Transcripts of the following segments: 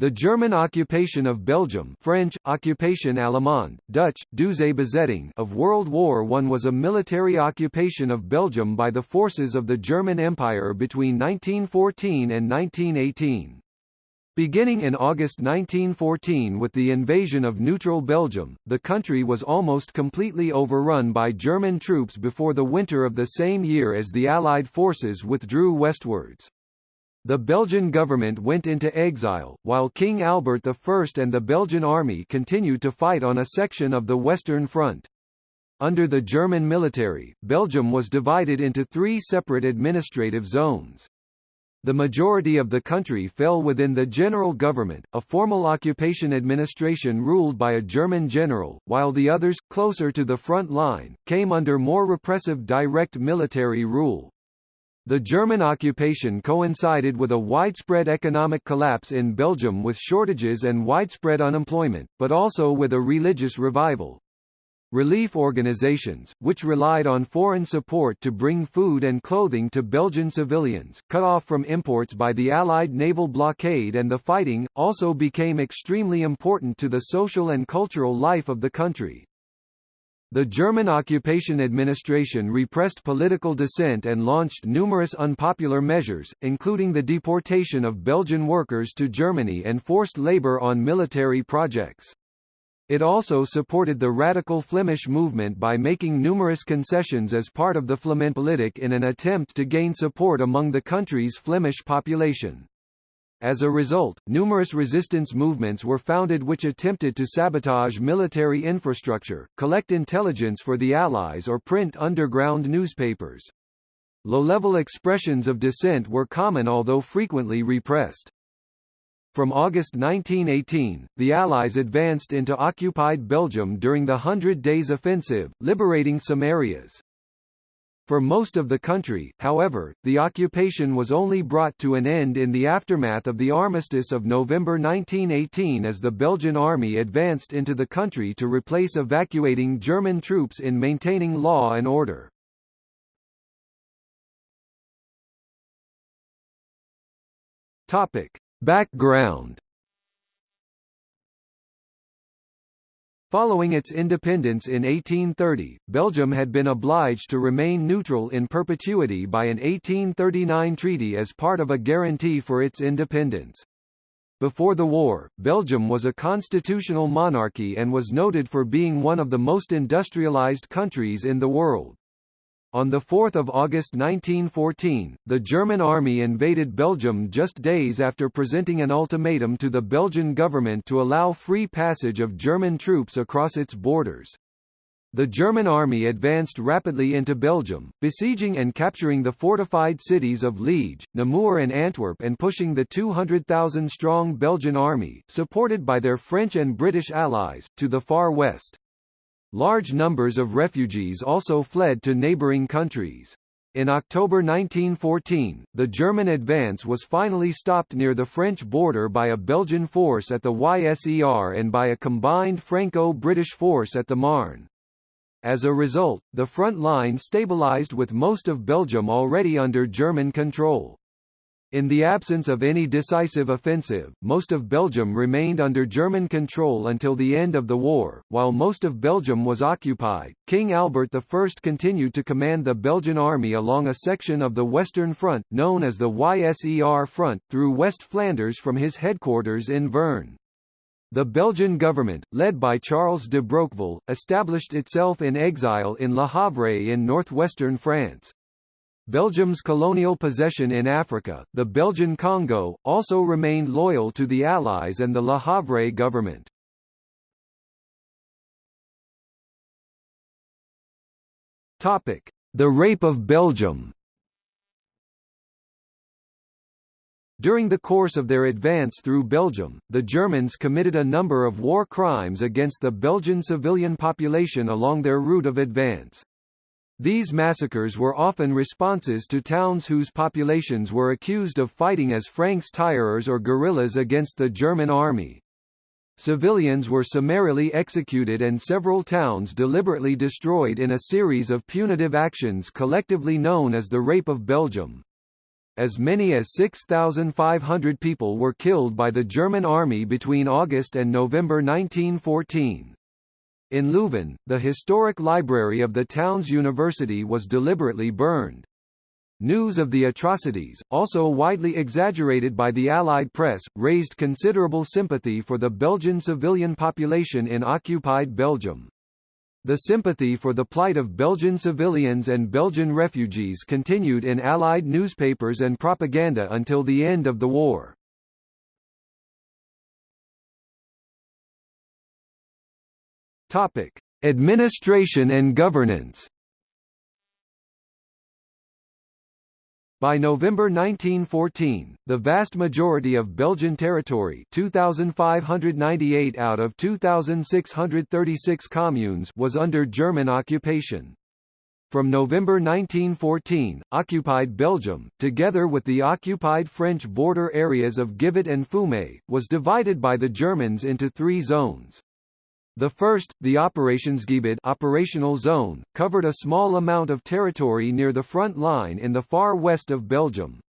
The German occupation of Belgium French, Occupation Allemande, Dutch, Bezetting of World War I was a military occupation of Belgium by the forces of the German Empire between 1914 and 1918. Beginning in August 1914 with the invasion of neutral Belgium, the country was almost completely overrun by German troops before the winter of the same year as the Allied forces withdrew westwards. The Belgian government went into exile, while King Albert I and the Belgian army continued to fight on a section of the Western Front. Under the German military, Belgium was divided into three separate administrative zones. The majority of the country fell within the general government, a formal occupation administration ruled by a German general, while the others, closer to the front line, came under more repressive direct military rule. The German occupation coincided with a widespread economic collapse in Belgium with shortages and widespread unemployment, but also with a religious revival. Relief organizations, which relied on foreign support to bring food and clothing to Belgian civilians, cut off from imports by the Allied naval blockade and the fighting, also became extremely important to the social and cultural life of the country. The German occupation administration repressed political dissent and launched numerous unpopular measures, including the deportation of Belgian workers to Germany and forced labor on military projects. It also supported the radical Flemish movement by making numerous concessions as part of the Flamenpolitik in an attempt to gain support among the country's Flemish population. As a result, numerous resistance movements were founded which attempted to sabotage military infrastructure, collect intelligence for the Allies or print underground newspapers. Low-level expressions of dissent were common although frequently repressed. From August 1918, the Allies advanced into occupied Belgium during the Hundred Days Offensive, liberating some areas. For most of the country, however, the occupation was only brought to an end in the aftermath of the armistice of November 1918 as the Belgian army advanced into the country to replace evacuating German troops in maintaining law and order. Topic. Background Following its independence in 1830, Belgium had been obliged to remain neutral in perpetuity by an 1839 treaty as part of a guarantee for its independence. Before the war, Belgium was a constitutional monarchy and was noted for being one of the most industrialized countries in the world. On 4 August 1914, the German army invaded Belgium just days after presenting an ultimatum to the Belgian government to allow free passage of German troops across its borders. The German army advanced rapidly into Belgium, besieging and capturing the fortified cities of Liege, Namur and Antwerp and pushing the 200,000-strong Belgian army, supported by their French and British allies, to the far west. Large numbers of refugees also fled to neighboring countries. In October 1914, the German advance was finally stopped near the French border by a Belgian force at the YSER and by a combined Franco-British force at the Marne. As a result, the front line stabilized with most of Belgium already under German control. In the absence of any decisive offensive, most of Belgium remained under German control until the end of the war. While most of Belgium was occupied, King Albert I continued to command the Belgian army along a section of the Western Front, known as the YSER Front, through West Flanders from his headquarters in Veurne. The Belgian government, led by Charles de Broqueville, established itself in exile in Le Havre in northwestern France. Belgium's colonial possession in Africa, the Belgian Congo, also remained loyal to the Allies and the Le Havre government. Topic: The Rape of Belgium. During the course of their advance through Belgium, the Germans committed a number of war crimes against the Belgian civilian population along their route of advance. These massacres were often responses to towns whose populations were accused of fighting as Francs-tireurs or guerrillas against the German army. Civilians were summarily executed and several towns deliberately destroyed in a series of punitive actions collectively known as the Rape of Belgium. as many as 6,500 people were killed by the German army between August and November 1914. In Leuven, the historic library of the town's university was deliberately burned. News of the atrocities, also widely exaggerated by the Allied press, raised considerable sympathy for the Belgian civilian population in occupied Belgium. The sympathy for the plight of Belgian civilians and Belgian refugees continued in Allied newspapers and propaganda until the end of the war. Topic: Administration and governance. By November 1914, the vast majority of Belgian territory 2,598 out of 2,636 communes was under German occupation. From November 1914, occupied Belgium, together with the occupied French border areas of Givet and Fumay, was divided by the Germans into three zones. The first, the Operationsgebied operational zone, covered a small amount of territory near the front line in the far west of Belgium.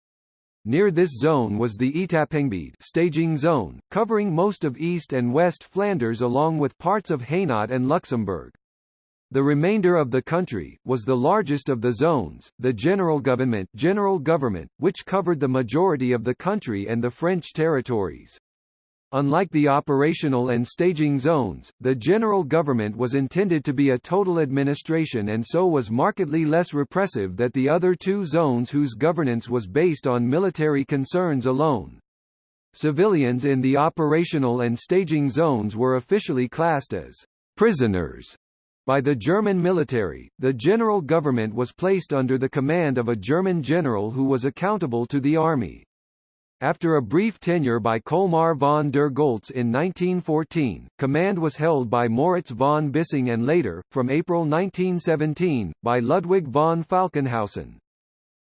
Near this zone was the Etappegebied staging zone, covering most of East and West Flanders along with parts of Hainaut and Luxembourg. The remainder of the country, was the largest of the zones, the General Government, General Government which covered the majority of the country and the French territories. Unlike the operational and staging zones, the general government was intended to be a total administration and so was markedly less repressive than the other two zones whose governance was based on military concerns alone. Civilians in the operational and staging zones were officially classed as prisoners by the German military, the general government was placed under the command of a German general who was accountable to the army. After a brief tenure by Colmar von der Goltz in 1914, command was held by Moritz von Bissing and later, from April 1917, by Ludwig von Falkenhausen.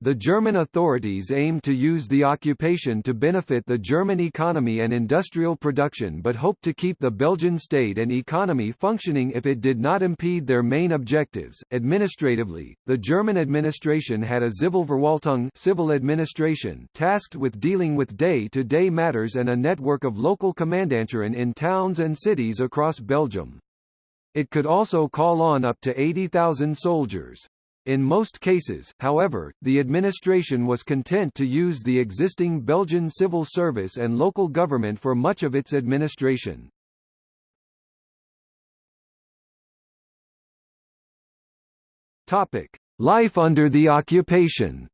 The German authorities aimed to use the occupation to benefit the German economy and industrial production but hoped to keep the Belgian state and economy functioning if it did not impede their main objectives. Administratively, the German administration had a Zivilverwaltung civil administration tasked with dealing with day-to-day -day matters and a network of local Kommandanturen in towns and cities across Belgium. It could also call on up to 80,000 soldiers. In most cases, however, the administration was content to use the existing Belgian civil service and local government for much of its administration. Topic: Life under the occupation.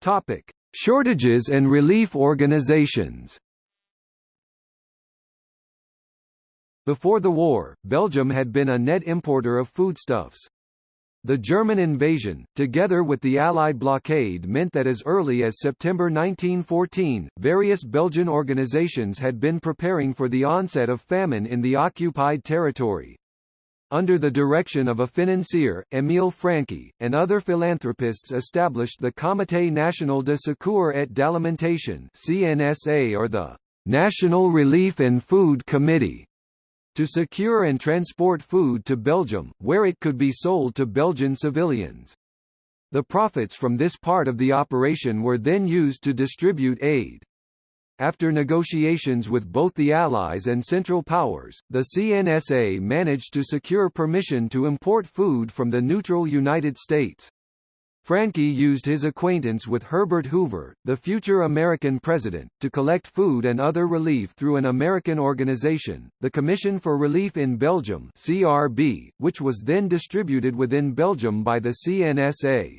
Topic: Shortages and relief organizations. Before the war, Belgium had been a net importer of foodstuffs. The German invasion, together with the Allied blockade meant that as early as September 1914, various Belgian organizations had been preparing for the onset of famine in the occupied territory. Under the direction of a financier, Émile Francqui, and other philanthropists established the Comité National de Secours et d'Alimentation CNSA or the National Relief and Food Committee to secure and transport food to Belgium, where it could be sold to Belgian civilians. The profits from this part of the operation were then used to distribute aid. After negotiations with both the Allies and Central Powers, the CNSA managed to secure permission to import food from the neutral United States. Francqui used his acquaintance with Herbert Hoover, the future American president, to collect food and other relief through an American organization, the Commission for Relief in Belgium CRB, which was then distributed within Belgium by the CNSA.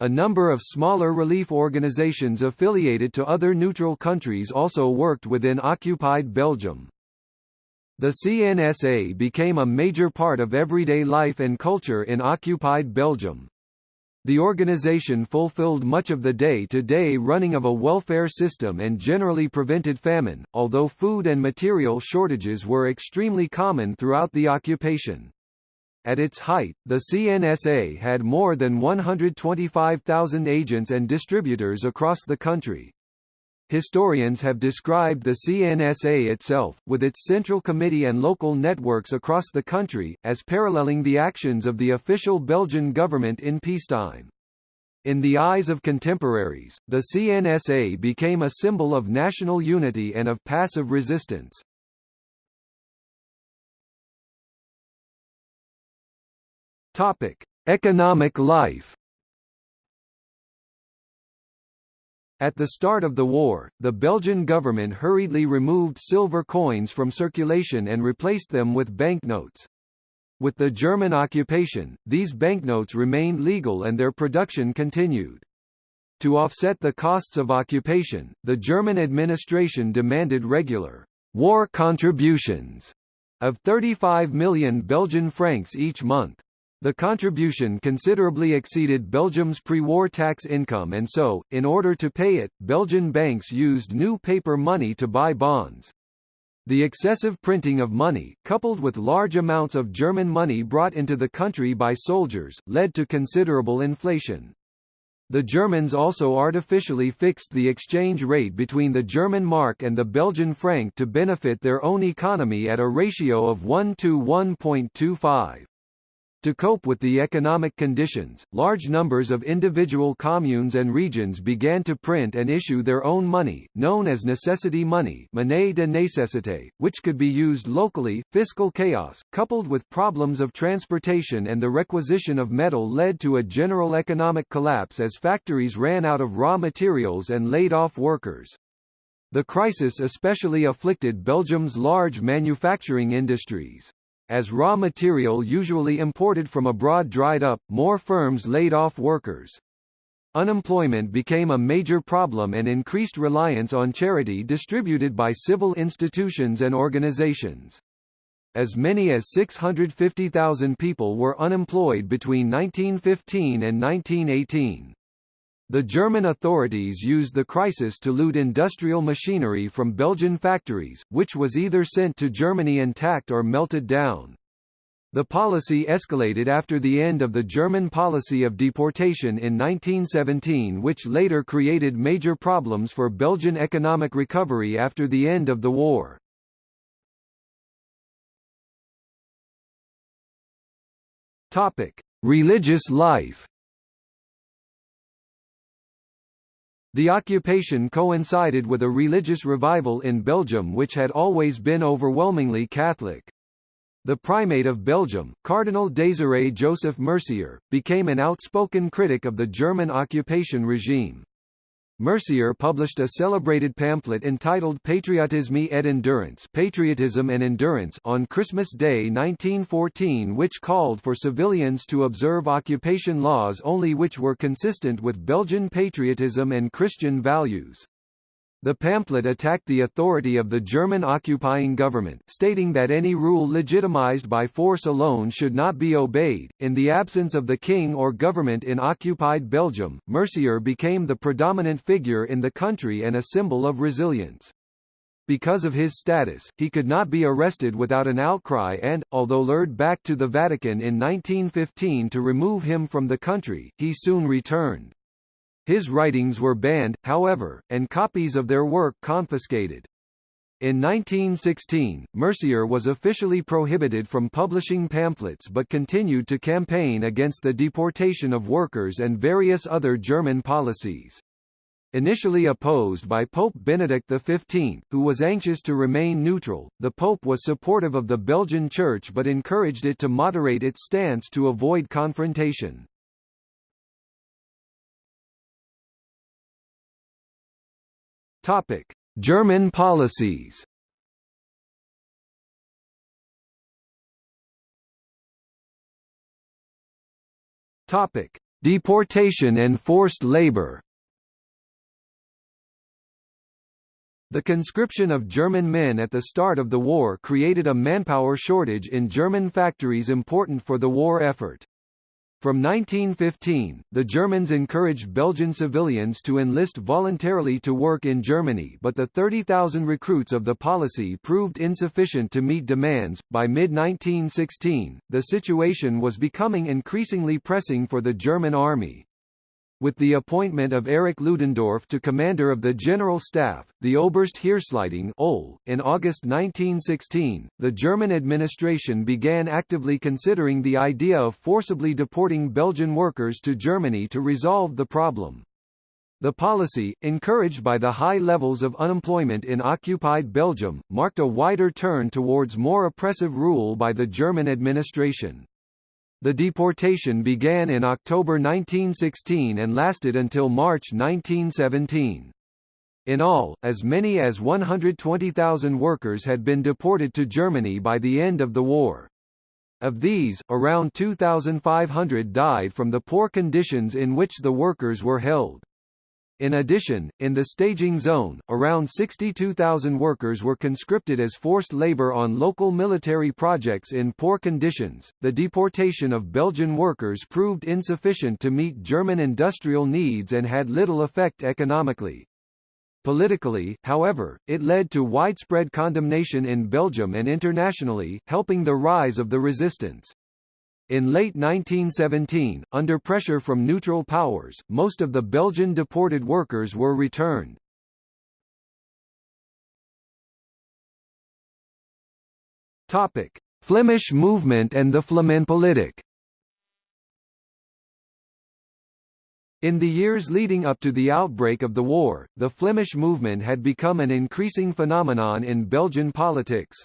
A number of smaller relief organizations affiliated to other neutral countries also worked within occupied Belgium. The CNSA became a major part of everyday life and culture in occupied Belgium. The organization fulfilled much of the day-to-day -day running of a welfare system and generally prevented famine, although food and material shortages were extremely common throughout the occupation. At its height, the CNSA had more than 125,000 agents and distributors across the country. Historians have described the CNSA itself, with its central committee and local networks across the country, as paralleling the actions of the official Belgian government in peacetime. In the eyes of contemporaries, the CNSA became a symbol of national unity and of passive resistance. Topic: Economic life. At the start of the war, the Belgian government hurriedly removed silver coins from circulation and replaced them with banknotes. With the German occupation, these banknotes remained legal and their production continued. To offset the costs of occupation, the German administration demanded regular war contributions of 35 million Belgian francs each month. The contribution considerably exceeded Belgium's pre-war tax income and so, in order to pay it, Belgian banks used new paper money to buy bonds. The excessive printing of money, coupled with large amounts of German money brought into the country by soldiers, led to considerable inflation. The Germans also artificially fixed the exchange rate between the German mark and the Belgian franc to benefit their own economy at a ratio of 1 to 1.25. To cope with the economic conditions, large numbers of individual communes and regions began to print and issue their own money, known as necessity money monnaie de nécessité, which could be used locally. Fiscal chaos, coupled with problems of transportation and the requisition of metal led to a general economic collapse as factories ran out of raw materials and laid off workers. The crisis especially afflicted Belgium's large manufacturing industries. As raw material usually imported from abroad dried up, more firms laid off workers. Unemployment became a major problem and increased reliance on charity distributed by civil institutions and organizations. As many as 650,000 people were unemployed between 1915 and 1918. The German authorities used the crisis to loot industrial machinery from Belgian factories, which was either sent to Germany intact or melted down. The policy escalated after the end of the German policy of deportation in 1917 which later created major problems for Belgian economic recovery after the end of the war. Religious life The occupation coincided with a religious revival in Belgium which had always been overwhelmingly Catholic. The primate of Belgium, Cardinal Désiré Joseph Mercier, became an outspoken critic of the German occupation regime. Mercier published a celebrated pamphlet entitled Patriotisme et Endurance Patriotism and Endurance on Christmas Day 1914 which called for civilians to observe occupation laws only which were consistent with Belgian patriotism and Christian values. The pamphlet attacked the authority of the German occupying government, stating that any rule legitimized by force alone should not be obeyed. In the absence of the king or government in occupied Belgium, Mercier became the predominant figure in the country and a symbol of resilience. Because of his status, he could not be arrested without an outcry and, although lured back to the Vatican in 1915 to remove him from the country, he soon returned. His writings were banned, however, and copies of their work confiscated. In 1916, Mercier was officially prohibited from publishing pamphlets but continued to campaign against the deportation of workers and various other German policies. Initially opposed by Pope Benedict XV, who was anxious to remain neutral, the Pope was supportive of the Belgian Church but encouraged it to moderate its stance to avoid confrontation. Topic: German policies. Topic: Deportation and forced labor. The conscription of German men at the start of the war created a manpower shortage in German factories important for the war effort. From 1915, the Germans encouraged Belgian civilians to enlist voluntarily to work in Germany but the 30,000 recruits of the policy proved insufficient to meet demands. By mid-1916, the situation was becoming increasingly pressing for the German army. With the appointment of Erich Ludendorff to commander of the General Staff, the Oberste-Heeresleitung in August 1916, the German administration began actively considering the idea of forcibly deporting Belgian workers to Germany to resolve the problem. The policy, encouraged by the high levels of unemployment in occupied Belgium, marked a wider turn towards more oppressive rule by the German administration. The deportation began in October 1916 and lasted until March 1917. In all, as many as 120,000 workers had been deported to Germany by the end of the war. Of these, around 2,500 died from the poor conditions in which the workers were held. In addition, in the staging zone, around 62,000 workers were conscripted as forced labor on local military projects in poor conditions. The deportation of Belgian workers proved insufficient to meet German industrial needs and had little effect economically. Politically, however, it led to widespread condemnation in Belgium and internationally, helping the rise of the resistance. In late 1917, under pressure from neutral powers, most of the Belgian deported workers were returned. Topic: Flemish movement and the Flamenpolitik. In the years leading up to the outbreak of the war, the Flemish movement had become an increasing phenomenon in Belgian politics.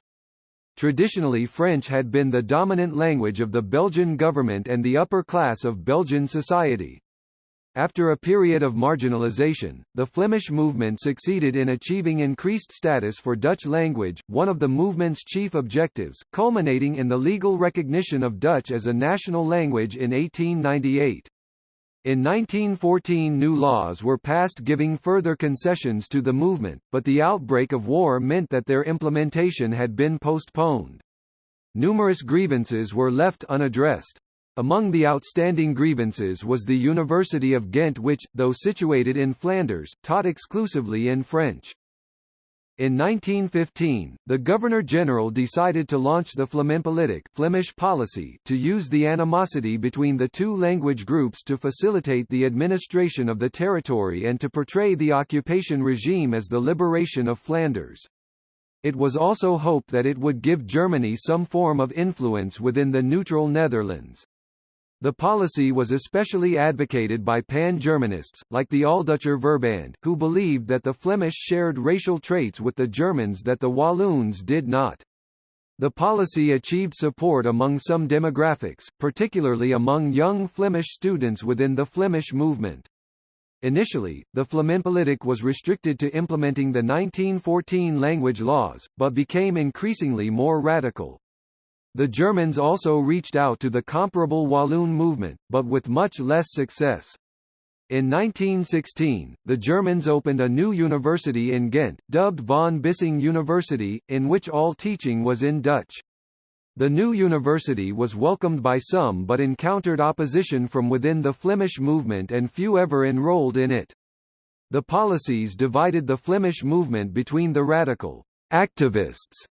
Traditionally French had been the dominant language of the Belgian government and the upper class of Belgian society. After a period of marginalization, the Flemish movement succeeded in achieving increased status for Dutch language, one of the movement's chief objectives, culminating in the legal recognition of Dutch as a national language in 1898. In 1914 new laws were passed giving further concessions to the movement, but the outbreak of war meant that their implementation had been postponed. Numerous grievances were left unaddressed. Among the outstanding grievances was the University of Ghent which, though situated in Flanders, taught exclusively in French. In 1915, the Governor-General decided to launch the Flamenpolitik Flemish policy to use the animosity between the two language groups to facilitate the administration of the territory and to portray the occupation regime as the liberation of Flanders. It was also hoped that it would give Germany some form of influence within the neutral Netherlands. The policy was especially advocated by pan-Germanists, like the Alldeutscher Verband, who believed that the Flemish shared racial traits with the Germans that the Walloons did not. The policy achieved support among some demographics, particularly among young Flemish students within the Flemish movement. Initially, the Flamenpolitik was restricted to implementing the 1914 language laws, but became increasingly more radical. The Germans also reached out to the comparable Walloon movement, but with much less success. In 1916, the Germans opened a new university in Ghent, dubbed von Bissing University, in which all teaching was in Dutch. The new university was welcomed by some but encountered opposition from within the Flemish movement and few ever enrolled in it. The policies divided the Flemish movement between the radical activists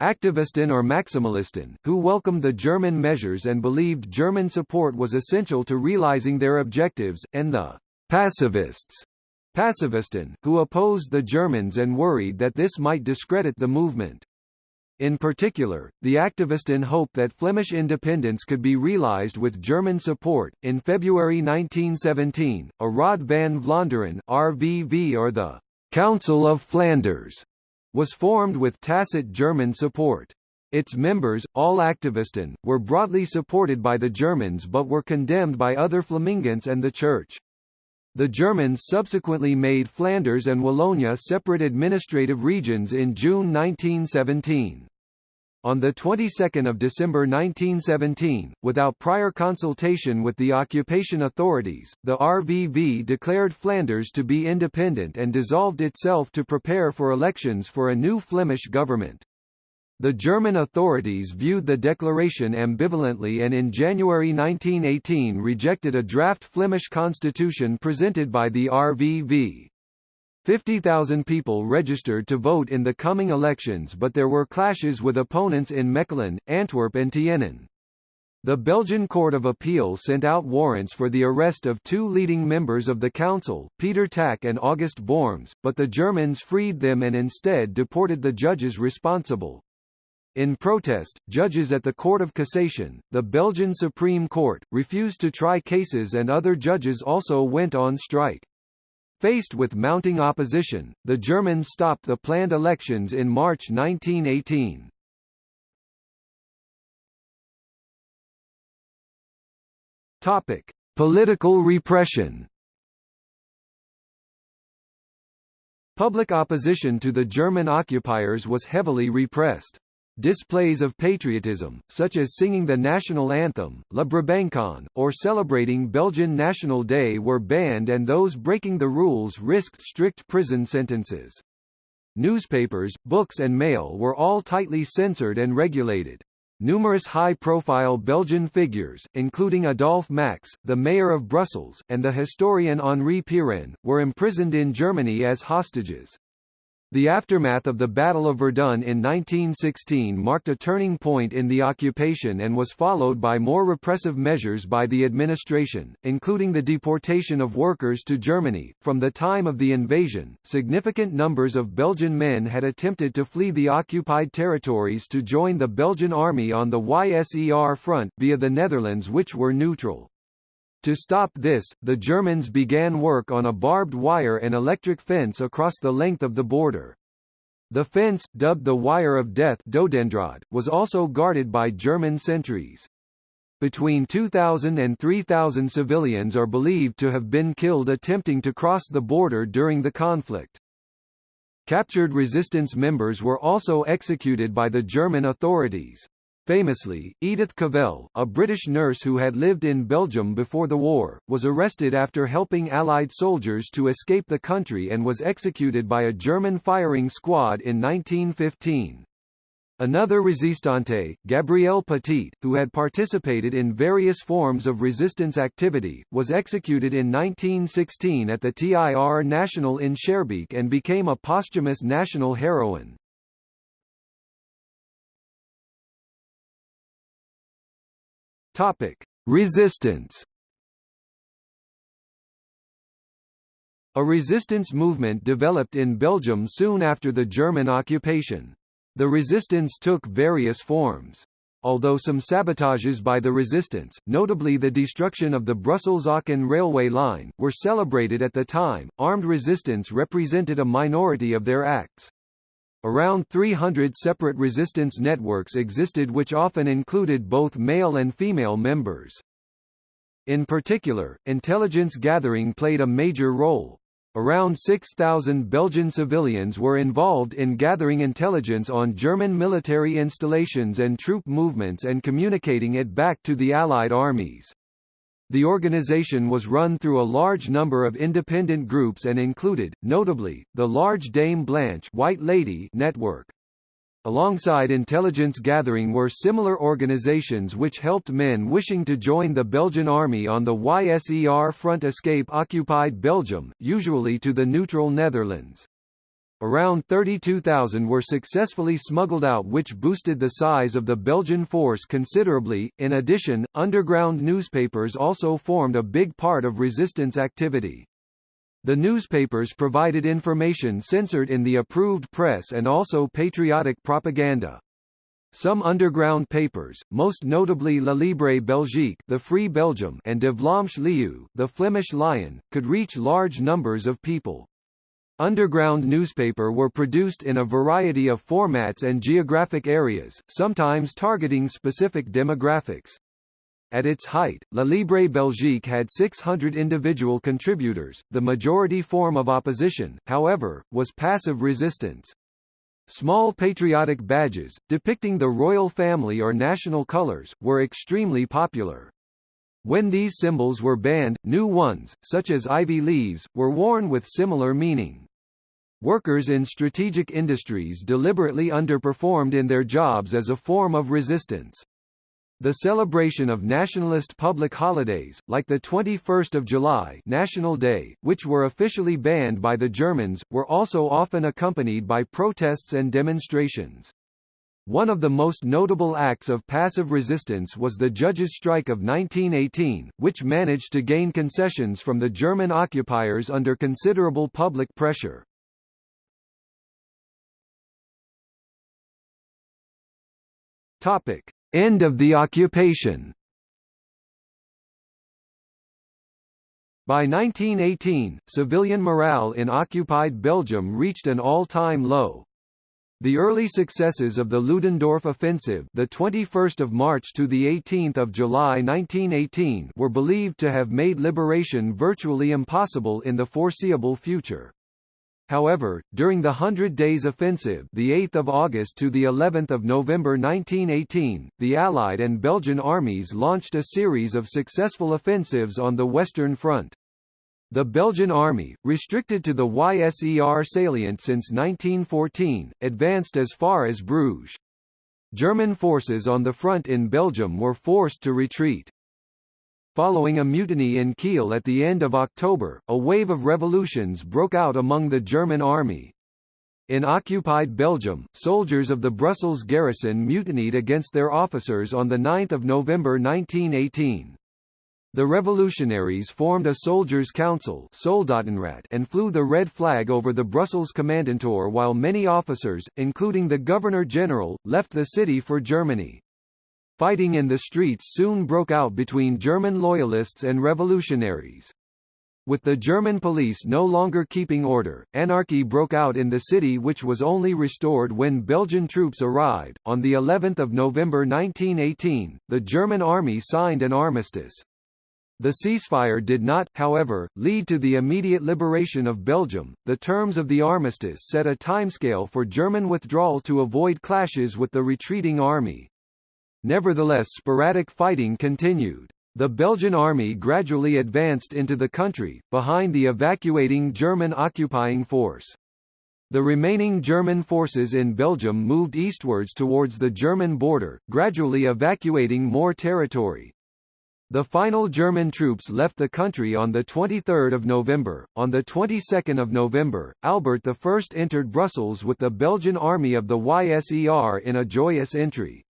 Activisten or Maximalisten, who welcomed the German measures and believed German support was essential to realizing their objectives, and the pacifists, Pacifisten, who opposed the Germans and worried that this might discredit the movement. In particular, the activisten hoped that Flemish independence could be realized with German support. In February 1917, a Raad van Vlaanderen (RVV) or the Council of Flanders was formed with tacit German support. Its members, all activisten, were broadly supported by the Germans but were condemned by other Flamingants and the Church. The Germans subsequently made Flanders and Wallonia separate administrative regions in June 1917. On the 22nd of December 1917, without prior consultation with the occupation authorities, the RVV declared Flanders to be independent and dissolved itself to prepare for elections for a new Flemish government. The German authorities viewed the declaration ambivalently and in January 1918 rejected a draft Flemish constitution presented by the RVV. 50,000 people registered to vote in the coming elections but there were clashes with opponents in Mechelen, Antwerp and Tienen. The Belgian Court of Appeal sent out warrants for the arrest of two leading members of the council, Peter Tack and August Borms, but the Germans freed them and instead deported the judges responsible. In protest, judges at the Court of Cassation, the Belgian Supreme Court, refused to try cases and other judges also went on strike. Faced with mounting opposition, the Germans stopped the planned elections in March 1918. Topic: Political repression. Public opposition to the German occupiers was heavily repressed. Displays of patriotism, such as singing the national anthem, La Brabançonne, or celebrating Belgian National Day were banned and those breaking the rules risked strict prison sentences. Newspapers, books and mail were all tightly censored and regulated. Numerous high-profile Belgian figures, including Adolphe Max, the mayor of Brussels, and the historian Henri Pirenne, were imprisoned in Germany as hostages. The aftermath of the Battle of Verdun in 1916 marked a turning point in the occupation and was followed by more repressive measures by the administration, including the deportation of workers to Germany. From the time of the invasion, significant numbers of Belgian men had attempted to flee the occupied territories to join the Belgian army on the YSER front via the Netherlands which were neutral. To stop this, the Germans began work on a barbed wire and electric fence across the length of the border. The fence, dubbed the Wire of Death Dodendraad, was also guarded by German sentries. Between 2,000 and 3,000 civilians are believed to have been killed attempting to cross the border during the conflict. Captured resistance members were also executed by the German authorities. Famously, Edith Cavell, a British nurse who had lived in Belgium before the war, was arrested after helping Allied soldiers to escape the country and was executed by a German firing squad in 1915. Another resistante, Gabrielle Petit, who had participated in various forms of resistance activity, was executed in 1916 at the TIR National in Schaerbeek and became a posthumous national heroine. Topic: Resistance. A resistance movement developed in Belgium soon after the German occupation. The resistance took various forms. Although some sabotages by the resistance, notably the destruction of the Brussels-Aachen railway line, were celebrated at the time, armed resistance represented a minority of their acts. Around 300 separate resistance networks existed which often included both male and female members. In particular, intelligence gathering played a major role. Around 6,000 Belgian civilians were involved in gathering intelligence on German military installations and troop movements and communicating it back to the Allied armies. The organization was run through a large number of independent groups and included, notably, the large Dame Blanche White Lady network. Alongside intelligence gathering were similar organizations which helped men wishing to join the Belgian army on the YSER front escape occupied Belgium, usually to the neutral Netherlands. Around 32,000 were successfully smuggled out which boosted the size of the Belgian force considerably. In addition, underground newspapers also formed a big part of resistance activity. The newspapers provided information censored in the approved press and also patriotic propaganda. Some underground papers, most notably La Libre Belgique, the Free Belgium, and De Vlaamse Leeuw, the Flemish Lion, could reach large numbers of people. Underground newspaper were produced in a variety of formats and geographic areas, sometimes targeting specific demographics. At its height, La Libre Belgique had 600 individual contributors. The majority form of opposition, however, was passive resistance. Small patriotic badges, depicting the royal family or national colors, were extremely popular. When these symbols were banned, new ones, such as ivy leaves, were worn with similar meaning. Workers in strategic industries deliberately underperformed in their jobs as a form of resistance. The celebration of nationalist public holidays, like the 21st of July National Day, which were officially banned by the Germans, were also often accompanied by protests and demonstrations. One of the most notable acts of passive resistance was the Judges' Strike of 1918, which managed to gain concessions from the German occupiers under considerable public pressure. Topic: End of the occupation. By 1918, civilian morale in occupied Belgium reached an all-time low. The early successes of the Ludendorff offensive, the 21st of March to the 18th of July 1918, were believed to have made liberation virtually impossible in the foreseeable future. However, during the Hundred Days Offensive, the 8th of August to the 11th of November 1918, the Allied and Belgian armies launched a series of successful offensives on the Western Front. The Belgian army, restricted to the YSER salient since 1914, advanced as far as Bruges. German forces on the front in Belgium were forced to retreat. Following a mutiny in Kiel at the end of October, a wave of revolutions broke out among the German army. In occupied Belgium, soldiers of the Brussels garrison mutinied against their officers on 9 November 1918. The revolutionaries formed a soldiers' council and flew the red flag over the Brussels Kommandantur while many officers, including the Governor-General, left the city for Germany. Fighting in the streets soon broke out between German loyalists and revolutionaries. With the German police no longer keeping order, anarchy broke out in the city which was only restored when Belgian troops arrived. On the 11th of November 1918, the German army signed an armistice. The ceasefire did not, however, lead to the immediate liberation of Belgium. The terms of the armistice set a timescale for German withdrawal to avoid clashes with the retreating army. Nevertheless sporadic fighting continued. The Belgian army gradually advanced into the country, behind the evacuating German occupying force. The remaining German forces in Belgium moved eastwards towards the German border, gradually evacuating more territory. The final German troops left the country on 23 November. On the 22nd of November, Albert I entered Brussels with the Belgian army of the YSER in a joyous entry.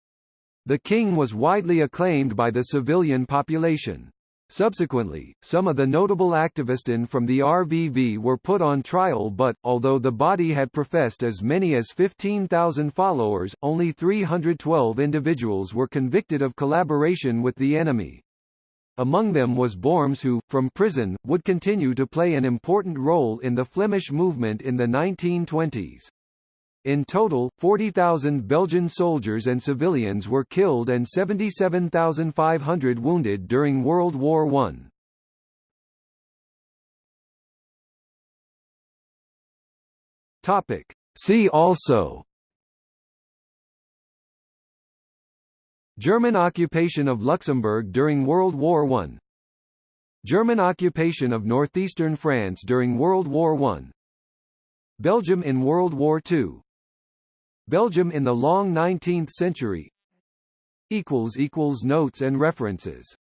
The king was widely acclaimed by the civilian population. Subsequently, some of the notable activists from the RVV were put on trial but, although the body had professed as many as 15,000 followers, only 312 individuals were convicted of collaboration with the enemy. Among them was Borms who, from prison, would continue to play an important role in the Flemish movement in the 1920s. In total, 40,000 Belgian soldiers and civilians were killed and 77,500 wounded during World War I. Topic. See also German occupation of Luxembourg during World War I. German occupation of northeastern France during World War I. Belgium in World War II Belgium in the long 19th century. Notes and references